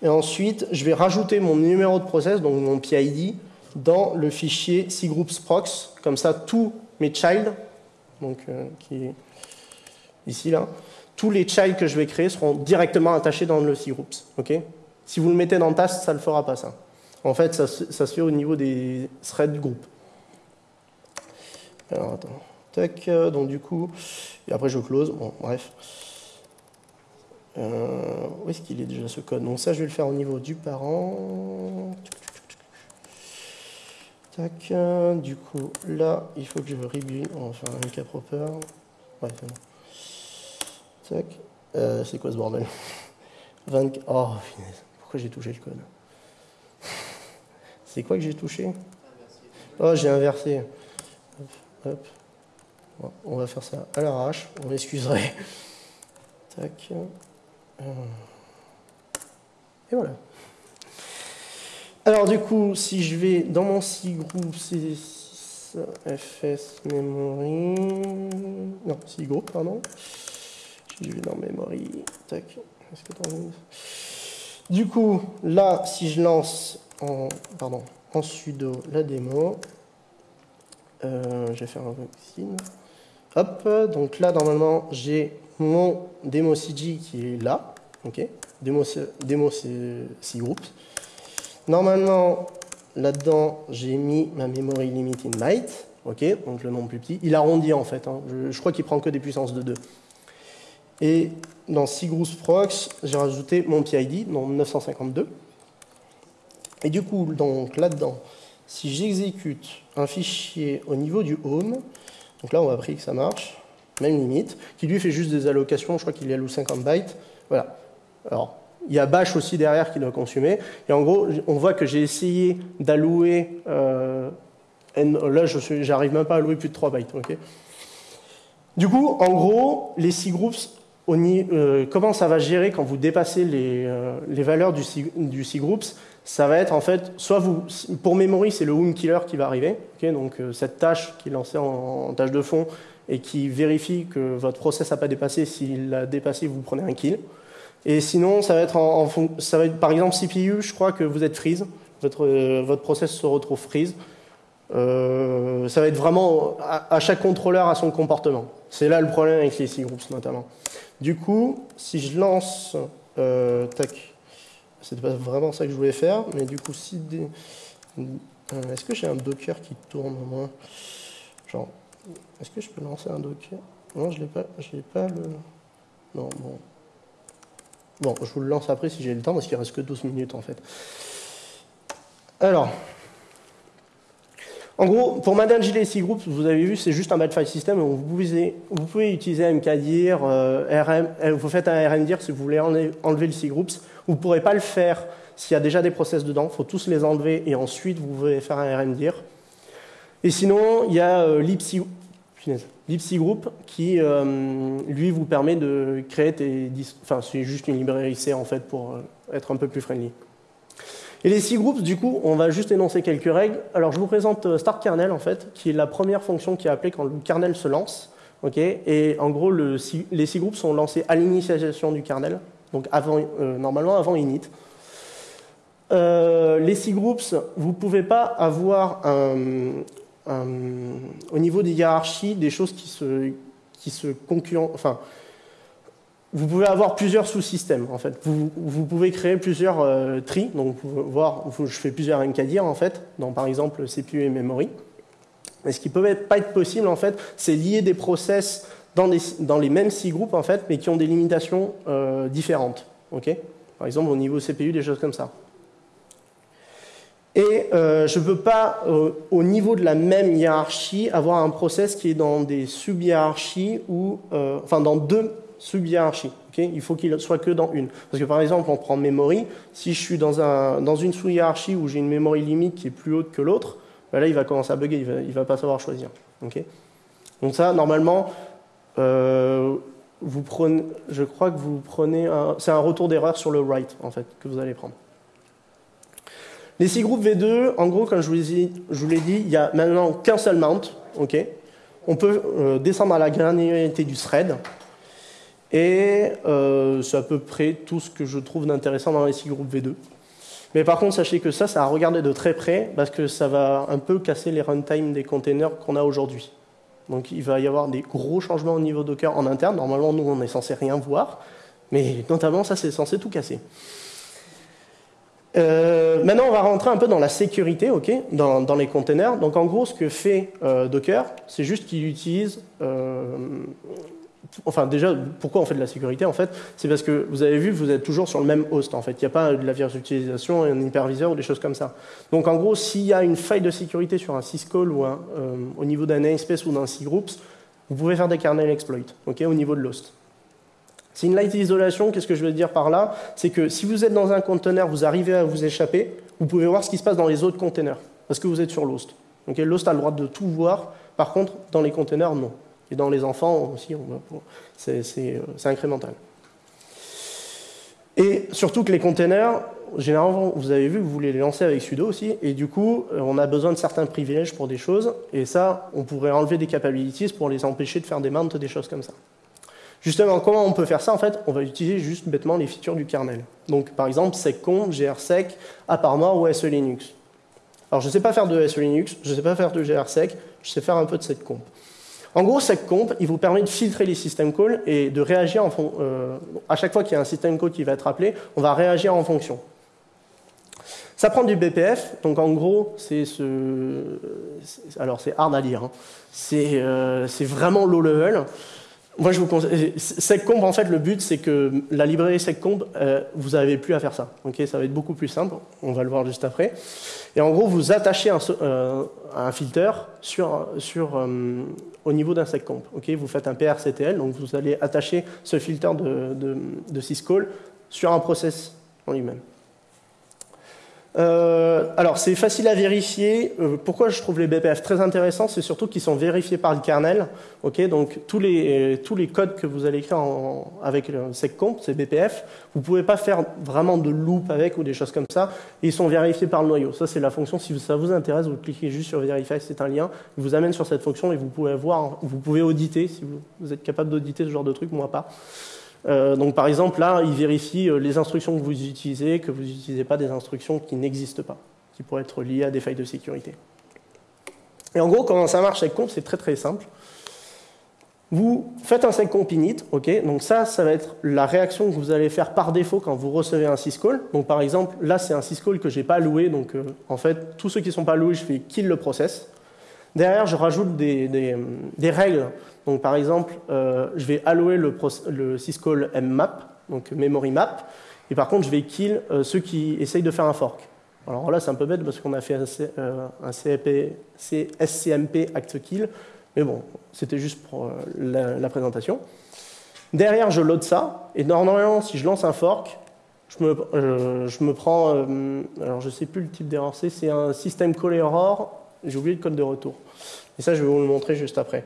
Et ensuite, je vais rajouter mon numéro de process, donc mon PID, dans le fichier cgroupsprox. Comme ça, tous mes child, donc euh, qui est ici là, tous les child que je vais créer seront directement attachés dans le cgroups. ok? Si vous le mettez dans task, ça ne le fera pas ça. En fait, ça, ça se fait au niveau des threads du groupe. Alors attends. Tac, euh, donc du coup, et après je close, bon, bref. Euh, où est-ce qu'il est déjà ce code? Donc ça, je vais le faire au niveau du parent. Tac, euh, du coup, là, il faut que je rebuild. On va faire un cap proper. Ouais, c'est. Tac. c'est quoi ce bordel? 24. Oh, pourquoi j'ai touché le code? C'est quoi que j'ai touché? Oh, j'ai inversé. Hop, hop on va faire ça à l'arrache, on m'excuserait. Tac. Euh. Et voilà. Alors du coup, si je vais dans mon C group C6 FS memory, non C group pardon. Je vais dans memory, tac. Du coup, là, si je lance en, pardon, en sudo la démo, euh, je vais faire un vaccine. Hop, donc là, normalement, j'ai mon démo CG qui est là. OK démo cgroups. Normalement, là-dedans, j'ai mis ma memory limit in byte. OK Donc le nom plus petit. Il arrondit en fait. Hein. Je, crois qu'il prend que des puissances de 2. Et dans cgroups prox, j'ai rajouté mon PID, dans 952. Et du coup, donc là-dedans, si j'exécute un fichier au niveau du home, donc là, on a pris que ça marche, même limite, qui lui fait juste des allocations, je crois qu'il alloue 50 bytes. Voilà. Alors, il y a bash aussi derrière qui doit consommer. Et en gros, on voit que j'ai essayé d'allouer. Euh, là, je n'arrive même pas à allouer plus de 3 bytes. du coup, en gros, les cgroups, euh, comment ça va gérer quand vous dépassez les, euh, valeurs du, du cgroups ça va être en fait, soit vous, pour memory, c'est le wound killer qui va arriver, donc euh, cette tâche qui est lancée en, tâche de fond et qui vérifie que votre process n'a pas dépassé. S'il l'a dépassé, vous prenez un kill. Et sinon, ça va être, en, ça va être par exemple CPU, je crois que vous êtes freeze, votre, euh, votre process se retrouve freeze. Euh, ça va être vraiment à, chaque contrôleur à son comportement. C'est là le problème avec les C-groups notamment. Du coup, si je lance, tac, c'était pas vraiment ça que je voulais faire, mais du coup, si des... Euh, est-ce que j'ai un Docker qui tourne au moins? Genre, est-ce que je peux lancer un Docker? Non, je l'ai pas, je l'ai pas le... Non, bon. Bon, je vous le lance après si j'ai le temps, parce qu'il reste que 12 minutes en fait. Alors, en gros, pour manager les C-groups, vous avez vu, c'est juste un bad file system. Vous pouvez, utiliser mkdir, euh, RM, euh, vous faites un rmdir si vous voulez enlever le C-groups. Vous ne pourrez pas le faire s'il y a déjà des process dedans. Il faut tous les enlever et ensuite vous pouvez faire un rmdir. Et sinon, il y a euh, Group qui, euh, lui, vous permet de créer des... Enfin, c'est juste une librairie C en fait pour être un peu plus friendly. Et les six groupes, du coup, on va juste énoncer quelques règles. Alors, je vous présente euh, start kernel, en fait, qui est la première fonction qui est appelée quand le kernel se lance. et en gros, le, les six groupes sont lancés à l'initialisation du kernel, donc avant, euh, normalement avant init. Euh, les six groupes, vous ne pouvez pas avoir au niveau des hiérarchies des choses qui se, qui se. Enfin, vous pouvez avoir plusieurs sous-systèmes en fait. Vous, pouvez créer plusieurs euh, trees, donc voir, je fais plusieurs encadires en fait, dans par exemple CPU et memory. Mais ce qui peut pas être possible en fait, c'est lier des process dans, les mêmes six groupes en fait, mais qui ont des limitations euh, différentes. ok? Par exemple au niveau CPU, des choses comme ça. Et euh, je ne peux pas, au niveau de la même hiérarchie, avoir un process qui est dans des sub-hiérarchies ou, enfin, dans deux sub-hiérarchie. il faut qu'il soit que dans une. Parce que par exemple, on prend memory. Si je suis dans, un, dans une sous-hiérarchie où j'ai une memory limite qui est plus haute que l'autre, ben là, il va commencer à bugger, il ne va, pas savoir choisir. Donc ça, normalement, euh, vous prenez, je crois que vous prenez c'est un retour d'erreur sur le write, en fait, que vous allez prendre. Les six groupes V2, en gros, comme je vous l'ai dit, il n'y a maintenant qu'un seul mount. On peut euh, descendre à la granularité du thread. Et euh, c'est à peu près tout ce que je trouve d'intéressant dans les six groupes V2. Mais par contre, sachez que ça, ça a regardé de très près parce que ça va un peu casser les runtime des containers qu'on a aujourd'hui. Donc il va y avoir des gros changements au niveau Docker en interne. Normalement, nous, on est censé rien voir. Mais notamment, ça, c'est censé tout casser. Euh, maintenant, on va rentrer un peu dans la sécurité, ok, dans, les containers. Donc, en gros, ce que fait euh, Docker, c'est juste qu'il utilise Enfin, déjà, pourquoi on fait de la sécurité En fait, c'est parce que vous avez vu, vous êtes toujours sur le même host. En fait, il n'y a pas de la virtualisation, un hyperviseur ou des choses comme ça. Donc, en gros, s'il y a une faille de sécurité sur un syscall ou euh, au niveau d'un namespace ou d'un cgroups, vous pouvez faire des kernel exploits ok, au niveau de l'host. C'est une light isolation. Qu'est-ce que je veux dire par là? C'est que si vous êtes dans un container, vous arrivez à vous échapper, vous pouvez voir ce qui se passe dans les autres containers parce que vous êtes sur l'host. l'host a le droit de tout voir. Par contre, dans les containers, non. Et dans les enfants aussi, euh, c'est incrémental. Et surtout que les containers, généralement, vous avez vu, vous voulez les lancer avec sudo aussi, et du coup, euh, on a besoin de certains privilèges pour des choses, et ça, on pourrait enlever des capabilities pour les empêcher de faire des mounts, des choses comme ça. Justement, comment on peut faire ça? En fait, on va utiliser juste bêtement les features du kernel. Donc, par exemple, seccomp, grsec, aparmor ou SE Linux. Alors, je ne sais pas faire de SE Linux, je ne sais pas faire de grsec, je sais faire un peu de seccomp. En gros, seccomp, il vous permet de filtrer les système calls et de réagir en euh, à chaque fois qu'il y a un système call qui va être appelé, on va réagir en fonction. Ça prend du BPF, donc en gros, c'est ce. Alors, c'est hard à lire. Hein. Euh, c'est vraiment low level. Moi, je vous conseille. Seccomp, en fait, le but, c'est que la librairie seccomp, euh, vous n'avez plus à faire ça. Ok, ça va être beaucoup plus simple. On va le voir juste après. Et en gros, vous attachez un, euh, un filter sur, euh, au niveau d'un seccomp. Ok, vous faites un PRCTL, donc vous allez attacher ce filter de, de, de syscall sur un process en lui-même. Euh, alors, c'est facile à vérifier. Euh, pourquoi je trouve les BPF très intéressants C'est surtout qu'ils sont vérifiés par le kernel. Ok, donc tous les, tous les codes que vous allez écrire avec le seccomp, c'est BPF. Vous ne pouvez pas faire vraiment de loop avec ou des choses comme ça. ils sont vérifiés par le noyau. Ça, c'est la fonction. Si ça vous intéresse, vous cliquez juste sur Verify, c'est un lien. Il vous amène sur cette fonction et vous pouvez voir, vous pouvez auditer si vous êtes capable d'auditer ce genre de truc, moi pas. Euh, donc par exemple, là, il vérifie euh, les instructions que vous utilisez, que vous n'utilisez pas des instructions qui n'existent pas, qui pourraient être liées à des failles de sécurité. Et en gros, comment ça marche avec comp, c'est très très simple. Vous faites un seccomp init, ok, donc ça, ça va être la réaction que vous allez faire par défaut quand vous recevez un syscall. Donc par exemple, là, c'est un syscall que je n'ai pas loué, donc euh, en fait, tous ceux qui ne sont pas loués, je fais kill le process. Derrière, je rajoute des règles donc par exemple, euh, je vais allouer le, syscall mmap, donc memory map, et par contre, je vais kill euh, ceux qui essayent de faire un fork. Alors là, c'est un peu bête parce qu'on a fait un, euh, SCMP act kill, mais bon, c'était juste pour la, présentation. Derrière, je load ça, et normalement, si je lance un fork, je me, je me prends, alors je ne sais plus le type d'erreur c'est, c'est un system call error, j'ai oublié le code de retour. Et ça, je vais vous le montrer juste après.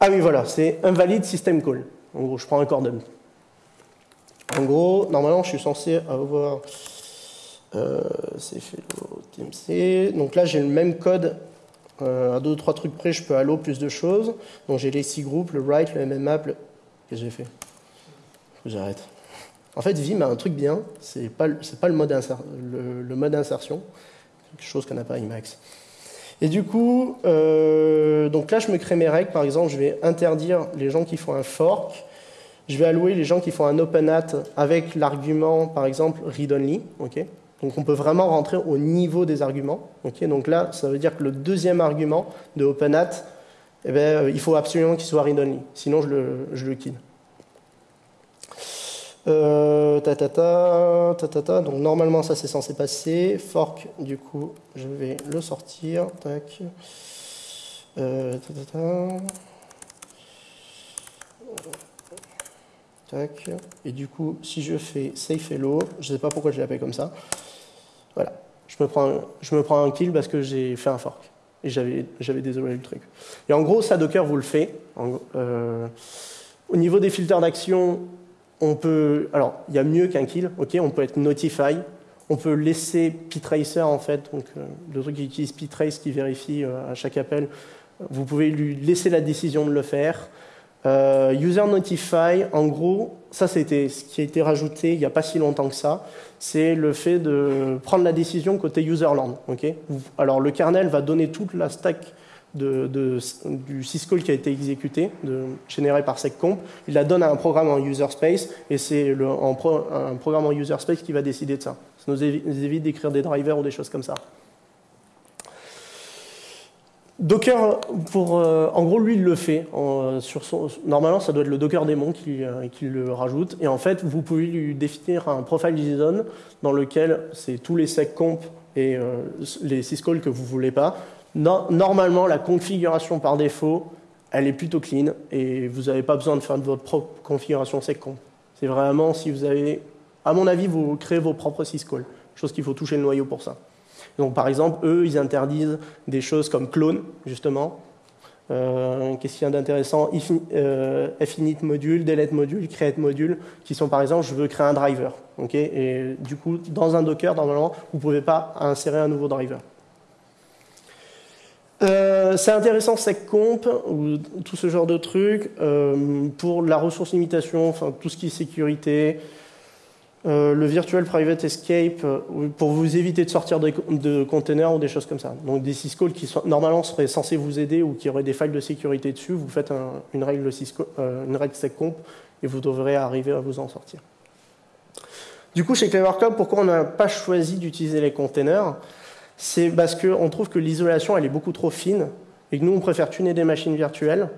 Ah oui, voilà, c'est invalide system call. En gros, je prends un cordon. En gros, normalement, je suis censé avoir Euh, c'est fait TMC. Donc là, j'ai le même code. Euh, à deux ou trois trucs près, je peux allo plus de choses. Donc j'ai les six groupes, le write, le mmap. Le... Qu'est-ce que j'ai fait? J'arrête. En fait, Vim a un truc bien, c'est pas, pas le, mode le, le, mode insertion, quelque chose qu'on n'a pas Emacs. Et du coup, euh, donc là, je me crée mes règles. Par exemple, je vais interdire les gens qui font un fork. Je vais allouer les gens qui font un open hat avec l'argument, par exemple, read only. donc on peut vraiment rentrer au niveau des arguments. ok? Donc là, ça veut dire que le deuxième argument de open hat, eh euh, il faut absolument qu'il soit read only. Sinon, je le, je le kill. Euh, ta, ta, ta, ta, ta, Donc normalement ça c'est censé passer. Fork, du coup, je vais le sortir. Tac. Euh, ta, Tac. Et du coup, si je fais safe hello, je sais pas pourquoi je l'appelle comme ça. Voilà. Je me prends, je me prends un kill parce que j'ai fait un fork. Et j'avais, j'avais désolé le truc. Et en gros, ça Docker vous le fait. euh, au niveau des filtres d'action, on peut, alors il y a mieux qu'un kill, ok, on peut être notify, on peut laisser ptracer en fait, donc euh, le truc qui utilise ptrace qui vérifie euh, à chaque appel, vous pouvez lui laisser la décision de le faire. Euh, user notify, en gros, ça c'était ce qui a été rajouté il n'y a pas si longtemps que ça, c'est le fait de prendre la décision côté userland. ok Alors le kernel va donner toute la stack du syscall qui a été exécuté, généré par seccomp, il la donne à un programme en user space, et c'est un programme en user space qui va décider de ça. Ça nous évite d'écrire des drivers ou des choses comme ça. Docker, euh, en gros, lui, il le fait. son, normalement, ça doit être le Docker qui, euh, qui, le rajoute. Et en fait, vous pouvez lui définir un profile JSON dans lequel c'est tous les seccomp et euh, les syscalls que vous voulez pas normalement, la configuration par défaut, elle est plutôt clean et vous n'avez pas besoin de faire votre propre configuration seccomp. C'est vraiment si vous avez, à mon avis, vous créez vos propres syscalls, chose qu'il faut toucher le noyau pour ça. Donc, par exemple, eux, ils interdisent des choses comme clone, justement. Euh, Qu'est-ce qu'il y a d'intéressant? Euh, module, delete module, create module, qui sont par exemple, je veux créer un driver. et du coup, dans un Docker, normalement, vous ne pouvez pas insérer un nouveau driver. Euh, c'est intéressant SecComp ou tout ce genre de trucs euh, pour la ressource limitation, enfin tout ce qui est sécurité, euh, le virtual private escape pour vous éviter de sortir de, containers ou des choses comme ça. Donc des syscalls qui sont, normalement seraient censés vous aider ou qui auraient des failles de sécurité dessus, vous faites une règle une règle SecComp et vous devrez arriver à vous en sortir. Du coup, chez Clever pourquoi on n'a pas choisi d'utiliser les containers? C'est parce qu'on trouve que l'isolation, elle est beaucoup trop fine, et que nous, on préfère tuner des machines virtuelles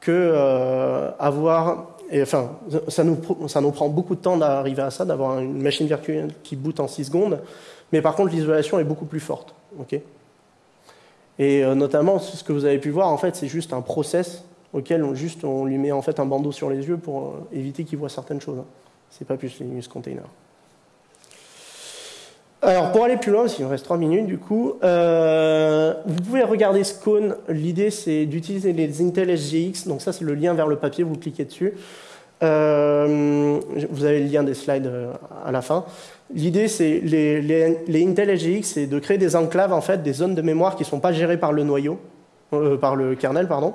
que euh, avoir... Et, enfin, ça nous, prend beaucoup de temps d'arriver à ça, d'avoir une machine virtuelle qui boot en 6 secondes, mais par contre, l'isolation est beaucoup plus forte. et euh, notamment, ce que vous avez pu voir, en fait, c'est juste un process auquel on, juste, on lui met en fait un bandeau sur les yeux pour euh, éviter qu'il voit certaines choses. C'est pas plus Linux Container. Alors, pour aller plus loin, s'il me reste 3 minutes, du coup, euh, vous pouvez regarder Scone. L'idée, c'est d'utiliser les Intel SGX. Donc ça, c'est le lien vers le papier, vous cliquez dessus. Euh, vous avez le lien des slides euh, à la fin. L'idée, c'est les, les, Intel SGX, c'est de créer des enclaves, en fait, des zones de mémoire qui ne sont pas gérées par le noyau, par le kernel, pardon.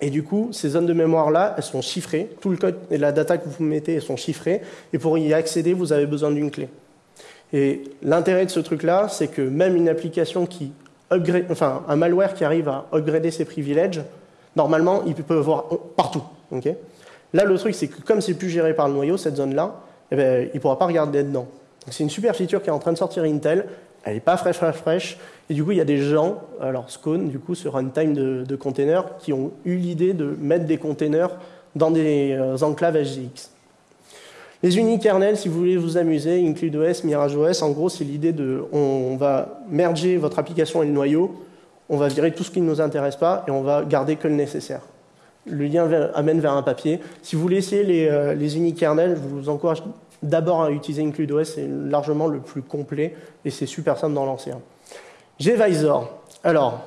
Et du coup, ces zones de mémoire-là, elles sont chiffrées. Tout le code et la data que vous mettez, elles sont chiffrées. Et pour y accéder, vous avez besoin d'une clé. Et l'intérêt de ce truc-là, c'est que même une application qui upgrade, enfin un malware qui arrive à upgrader ses privilèges, normalement, il peut voir partout. Là, le truc, c'est que comme c'est plus géré par le noyau, cette zone-là, eh ben, il ne pourra pas regarder dedans. C'est une super feature qui est en train de sortir Intel. Elle n'est pas fraîche, fraîche, fraîche. Et du coup, il y a des gens, alors Scone, du coup, ce runtime de, de containers, qui ont eu l'idée de mettre des containers dans des euh, enclaves SGX. Les unikernels, si vous voulez vous amuser, IncludeOS, MirageOS, en gros, c'est l'idée de on va merger votre application et le noyau, on va virer tout ce qui ne nous intéresse pas et on va garder que le nécessaire. Le lien amène vers un papier. Si vous essayer les, euh, unikernels, je vous encourage d'abord à utiliser IncludeOS, c'est largement le plus complet et c'est super simple d'en lancer. Gvisor. Alors,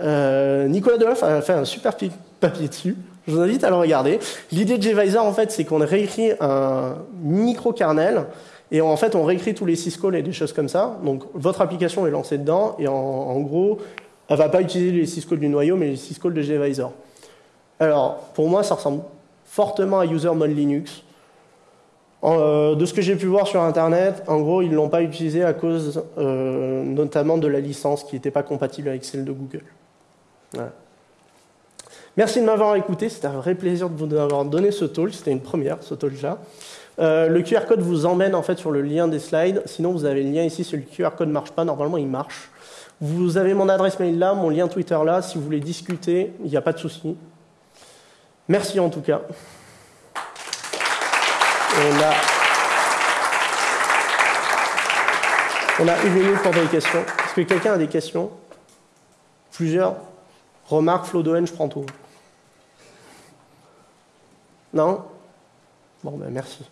euh, Nicolas Deloff a fait un super papier dessus. Je vous invite à le regarder. L'idée de gvisor, en fait, c'est qu'on réécrit un micro-kernel Et en fait, on réécrit tous les syscalls et des choses comme ça. Donc, votre application est lancée dedans, et en, gros, elle ne va pas utiliser les syscalls du noyau, mais les syscalls de gvisor. Alors, pour moi, ça ressemble fortement à user mode Linux. Euh, de ce que j'ai pu voir sur Internet, en gros, ils ne l'ont pas utilisé à cause euh, notamment de la licence qui n'était pas compatible avec celle de Google. Merci de m'avoir écouté, c'était un vrai plaisir de vous avoir donné ce talk, c'était une première, ce talk-là. Euh, le QR code vous emmène en fait sur le lien des slides, sinon vous avez le lien ici, si le QR code ne marche pas, normalement il marche. Vous avez mon adresse mail là, mon lien Twitter là, si vous voulez discuter, il n'y a pas de souci. Merci en tout cas. On a, une minute pour des questions. Est-ce que quelqu'un a des questions? Plusieurs Remarque, Flo je prends tout. Non? Bon, ben merci.